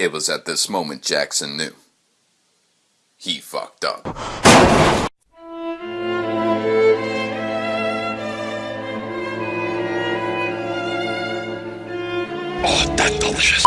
It was at this moment Jackson knew. He fucked up. Oh, that's delicious.